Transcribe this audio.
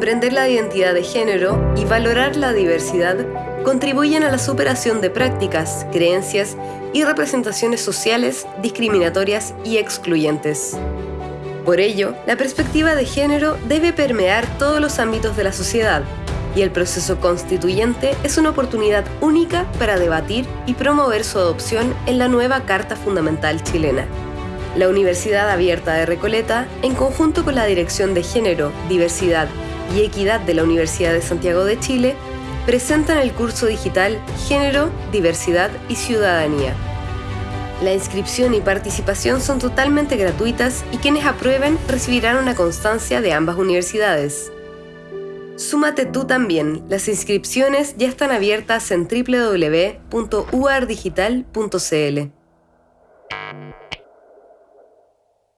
comprender la identidad de género y valorar la diversidad contribuyen a la superación de prácticas, creencias y representaciones sociales discriminatorias y excluyentes. Por ello, la perspectiva de género debe permear todos los ámbitos de la sociedad, y el proceso constituyente es una oportunidad única para debatir y promover su adopción en la nueva Carta Fundamental chilena. La Universidad Abierta de Recoleta, en conjunto con la Dirección de Género, Diversidad y Equidad de la Universidad de Santiago de Chile, presentan el curso digital Género, Diversidad y Ciudadanía. La inscripción y participación son totalmente gratuitas y quienes aprueben recibirán una constancia de ambas universidades. Súmate tú también. Las inscripciones ya están abiertas en www.uardigital.cl.